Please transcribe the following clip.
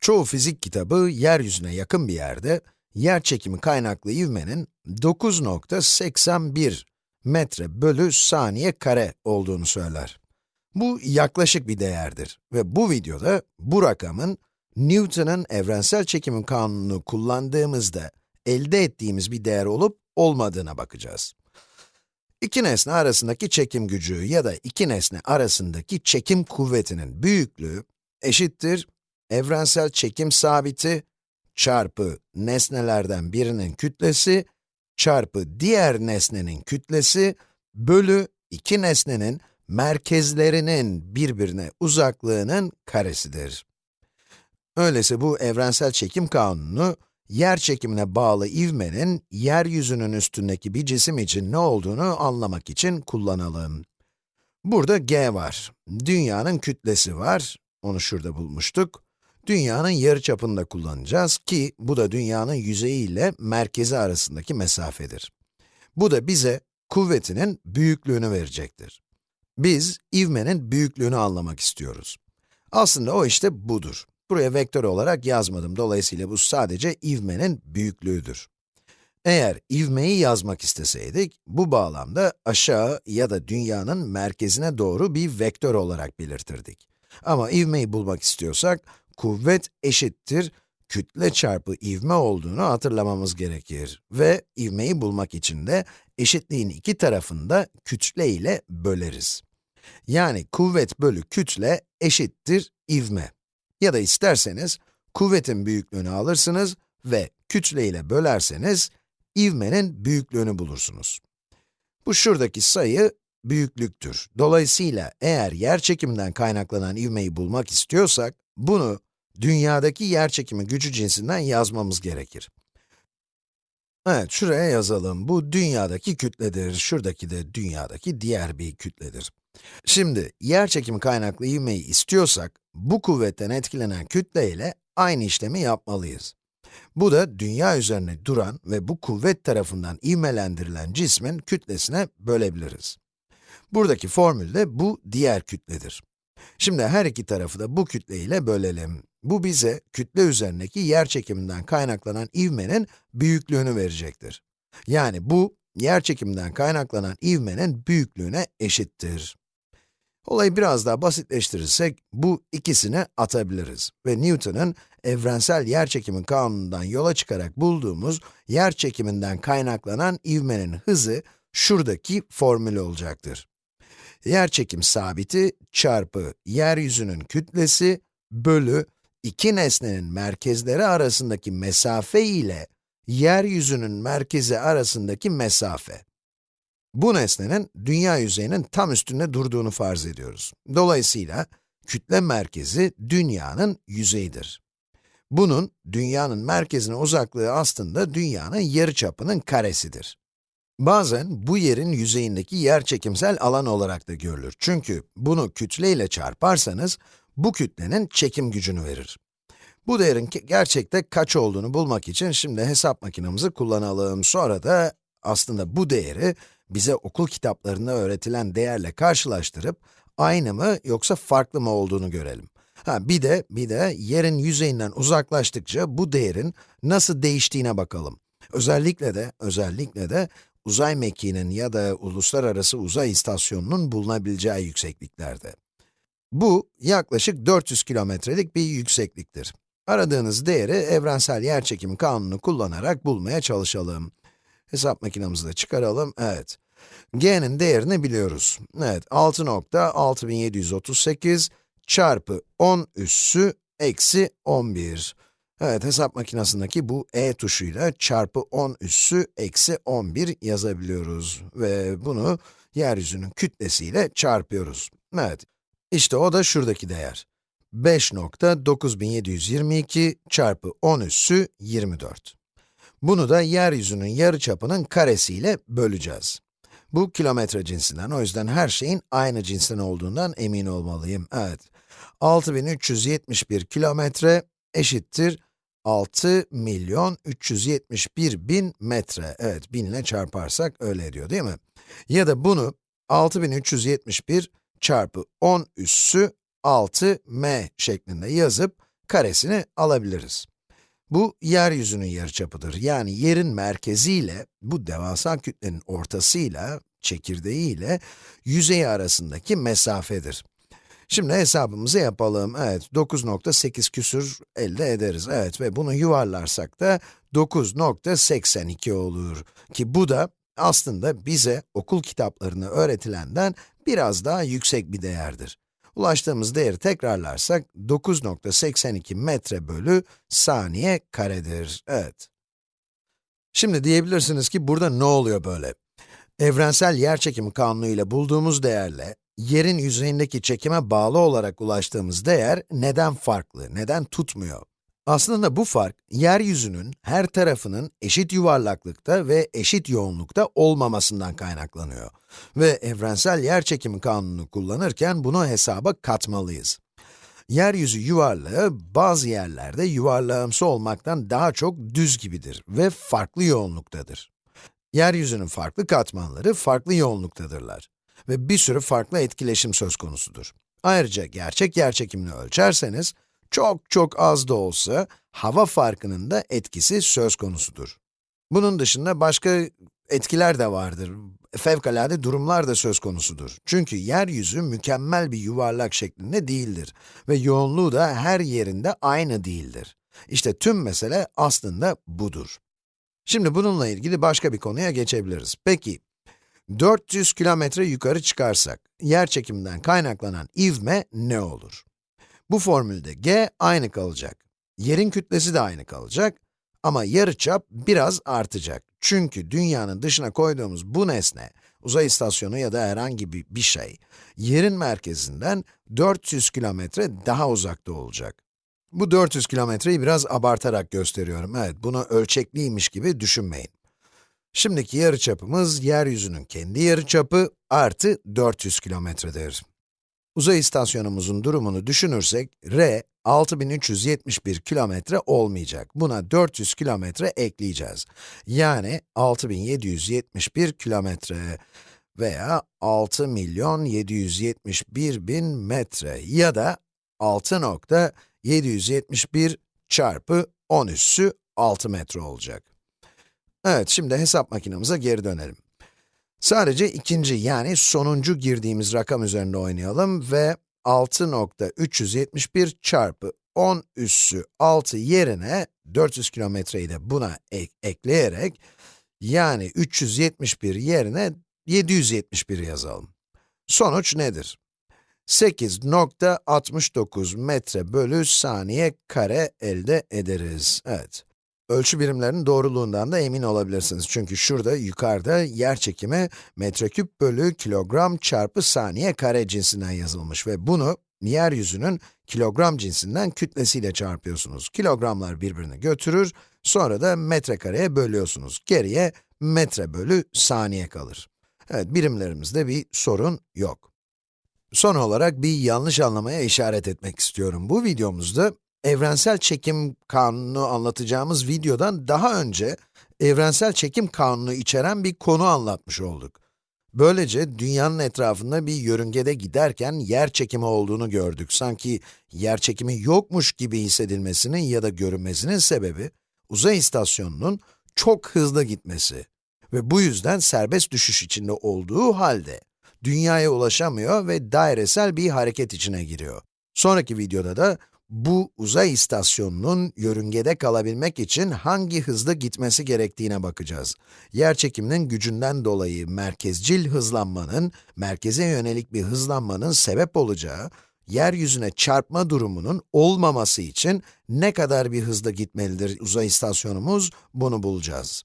Çoğu fizik kitabı yeryüzüne yakın bir yerde, yer çekimi kaynaklı ivmenin 9.81 metre bölü saniye kare olduğunu söyler. Bu yaklaşık bir değerdir ve bu videoda bu rakamın Newton'un evrensel çekimin kanununu kullandığımızda elde ettiğimiz bir değer olup olmadığına bakacağız. İki nesne arasındaki çekim gücü ya da iki nesne arasındaki çekim kuvvetinin büyüklüğü eşittir evrensel çekim sabiti çarpı nesnelerden birinin kütlesi çarpı diğer nesnenin kütlesi bölü iki nesnenin merkezlerinin birbirine uzaklığının karesidir. Öyleyse bu evrensel çekim kanunu, yer çekimine bağlı ivmenin yeryüzünün üstündeki bir cisim için ne olduğunu anlamak için kullanalım. Burada g var. Dünyanın kütlesi var. Onu şurada bulmuştuk. Dünyanın yarıçapını da kullanacağız ki bu da dünyanın yüzeyi ile merkezi arasındaki mesafedir. Bu da bize kuvvetinin büyüklüğünü verecektir. Biz ivmenin büyüklüğünü anlamak istiyoruz. Aslında o işte budur. Buraya vektör olarak yazmadım. Dolayısıyla bu sadece ivmenin büyüklüğüdür. Eğer ivmeyi yazmak isteseydik, bu bağlamda aşağı ya da dünyanın merkezine doğru bir vektör olarak belirtirdik. Ama ivmeyi bulmak istiyorsak, kuvvet eşittir kütle çarpı ivme olduğunu hatırlamamız gerekir. Ve ivmeyi bulmak için de eşitliğin iki tarafını da kütle ile böleriz. Yani kuvvet bölü kütle eşittir ivme. Ya da isterseniz, kuvvetin büyüklüğünü alırsınız ve kütle ile bölerseniz, ivmenin büyüklüğünü bulursunuz. Bu şuradaki sayı büyüklüktür. Dolayısıyla eğer yer çekiminden kaynaklanan ivmeyi bulmak istiyorsak, bunu dünyadaki yer çekimi gücü cinsinden yazmamız gerekir. Evet, şuraya yazalım. Bu dünyadaki kütledir, şuradaki de dünyadaki diğer bir kütledir. Şimdi, yer çekimi kaynaklı ivmeyi istiyorsak, bu kuvvetten etkilenen kütle ile aynı işlemi yapmalıyız. Bu da dünya üzerine duran ve bu kuvvet tarafından ivmelendirilen cismin kütlesine bölebiliriz. Buradaki formülde bu diğer kütledir. Şimdi her iki tarafı da bu kütle ile bölelim. Bu bize kütle üzerindeki yer çekiminden kaynaklanan ivmenin büyüklüğünü verecektir. Yani bu, yer çekiminden kaynaklanan ivmenin büyüklüğüne eşittir. Olayı biraz daha basitleştirirsek, bu ikisini atabiliriz ve Newton'un evrensel yerçekimi kanunundan yola çıkarak bulduğumuz yer çekiminden kaynaklanan ivmenin hızı şuradaki formül olacaktır. Yerçekim sabiti çarpı yeryüzünün kütlesi bölü iki nesnenin merkezleri arasındaki mesafe ile yeryüzünün merkezi arasındaki mesafe. Bu nesnenin dünya yüzeyinin tam üstünde durduğunu farz ediyoruz. Dolayısıyla kütle merkezi dünyanın yüzeyidir. Bunun dünyanın merkezine uzaklığı aslında dünyanın yarıçapının karesidir. Bazen bu yerin yüzeyindeki yerçekimsel alan olarak da görülür. Çünkü bunu kütle ile çarparsanız bu kütlenin çekim gücünü verir. Bu değerin gerçekte kaç olduğunu bulmak için şimdi hesap makinemizi kullanalım. Sonra da aslında bu değeri bize okul kitaplarında öğretilen değerle karşılaştırıp aynı mı yoksa farklı mı olduğunu görelim. Ha bir de bir de yerin yüzeyinden uzaklaştıkça bu değerin nasıl değiştiğine bakalım. Özellikle de özellikle de uzay mekiğinin ya da uluslararası uzay istasyonunun bulunabileceği yüksekliklerde. Bu yaklaşık 400 kilometrelik bir yüksekliktir. Aradığınız değeri evrensel yerçekim kanunu kullanarak bulmaya çalışalım. Hesap makinemizi de çıkaralım. Evet. g'nin değerini biliyoruz. Evet, 6.6738 çarpı 10 üssü eksi 11. Evet, hesap makinesindeki bu e tuşuyla çarpı 10 üssü eksi 11 yazabiliyoruz. Ve bunu yeryüzünün kütlesiyle çarpıyoruz. Evet, işte o da şuradaki değer. 5.9722 çarpı 10 üssü 24. Bunu da yeryüzünün yarıçapının karesiyle böleceğiz. Bu kilometre cinsinden, o yüzden her şeyin aynı cinsten olduğundan emin olmalıyım. Evet, 6371 kilometre eşittir 6 milyon 371 bin metre. Evet, 1000 ile çarparsak öyle ediyor değil mi? Ya da bunu 6371 çarpı 10 üssü 6m şeklinde yazıp karesini alabiliriz. Bu, yeryüzünün yarıçapıdır. Yani yerin merkeziyle, bu devasa kütlenin ortasıyla, çekirdeğiyle, yüzeyi arasındaki mesafedir. Şimdi hesabımızı yapalım. Evet, 9.8 küsür elde ederiz. Evet ve bunu yuvarlarsak da 9.82 olur. Ki bu da aslında bize okul kitaplarını öğretilenden biraz daha yüksek bir değerdir. Ulaştığımız değeri tekrarlarsak 9.82 metre bölü saniye karedir. Evet. Şimdi diyebilirsiniz ki burada ne oluyor böyle? Evrensel yerçekimi kanunu ile bulduğumuz değerle yerin yüzeyindeki çekime bağlı olarak ulaştığımız değer neden farklı, neden tutmuyor? Aslında bu fark, yeryüzünün her tarafının eşit yuvarlaklıkta ve eşit yoğunlukta olmamasından kaynaklanıyor. Ve evrensel yerçekimi kanunu kullanırken bunu hesaba katmalıyız. Yeryüzü yuvarlağı bazı yerlerde yuvarlağımsı olmaktan daha çok düz gibidir ve farklı yoğunluktadır. Yeryüzünün farklı katmanları farklı yoğunluktadırlar ve bir sürü farklı etkileşim söz konusudur. Ayrıca gerçek yerçekimini ölçerseniz, çok çok az da olsa hava farkının da etkisi söz konusudur. Bunun dışında başka etkiler de vardır. Fevkalade durumlar da söz konusudur. Çünkü yeryüzü mükemmel bir yuvarlak şeklinde değildir ve yoğunluğu da her yerinde aynı değildir. İşte tüm mesele aslında budur. Şimdi bununla ilgili başka bir konuya geçebiliriz. Peki, 400 kilometre yukarı çıkarsak, yer çekiminden kaynaklanan ivme ne olur? Bu formülde g aynı kalacak. Yerin kütlesi de aynı kalacak. Ama yarıçap biraz artacak. Çünkü dünyanın dışına koyduğumuz bu nesne, uzay istasyonu ya da herhangi bir, şey, yerin merkezinden 400 kilometre daha uzakta olacak. Bu 400 kilometreyi biraz abartarak gösteriyorum. Evet, bunu ölçekliymiş gibi düşünmeyin. Şimdiki yarıçapımız, yeryüzünün kendi yarıçapı artı 400 kilometredir. Uzay istasyonumuzun durumunu düşünürsek, r 6371 kilometre olmayacak. Buna 400 kilometre ekleyeceğiz. Yani 6771 kilometre veya 6 milyon 771 bin metre ya da 6.771 çarpı 10 üssü 6 metre olacak. Evet, şimdi hesap makinemize geri dönelim. Sadece ikinci yani sonuncu girdiğimiz rakam üzerinde oynayalım ve 6.371 çarpı 10 üssü 6 yerine 400 kilometreyi de buna ek ekleyerek yani 371 yerine 771 yazalım. Sonuç nedir? 8.69 metre bölü saniye kare elde ederiz. Evet. Ölçü birimlerinin doğruluğundan da emin olabilirsiniz. Çünkü şurada yukarıda yer çekimi metreküp bölü kilogram çarpı saniye kare cinsinden yazılmış ve bunu yeryüzünün kilogram cinsinden kütlesiyle çarpıyorsunuz. Kilogramlar birbirini götürür, sonra da metrekareye bölüyorsunuz. Geriye metre bölü saniye kalır. Evet, birimlerimizde bir sorun yok. Son olarak bir yanlış anlamaya işaret etmek istiyorum. Bu videomuzda evrensel çekim kanunu anlatacağımız videodan daha önce evrensel çekim kanunu içeren bir konu anlatmış olduk. Böylece dünyanın etrafında bir yörüngede giderken yer çekimi olduğunu gördük. Sanki yer çekimi yokmuş gibi hissedilmesinin ya da görünmesinin sebebi uzay istasyonunun çok hızlı gitmesi ve bu yüzden serbest düşüş içinde olduğu halde dünyaya ulaşamıyor ve dairesel bir hareket içine giriyor. Sonraki videoda da bu uzay istasyonunun yörüngede kalabilmek için hangi hızda gitmesi gerektiğine bakacağız. Yerçekiminin gücünden dolayı merkezcil hızlanmanın, merkeze yönelik bir hızlanmanın sebep olacağı, yeryüzüne çarpma durumunun olmaması için ne kadar bir hızda gitmelidir uzay istasyonumuz, bunu bulacağız.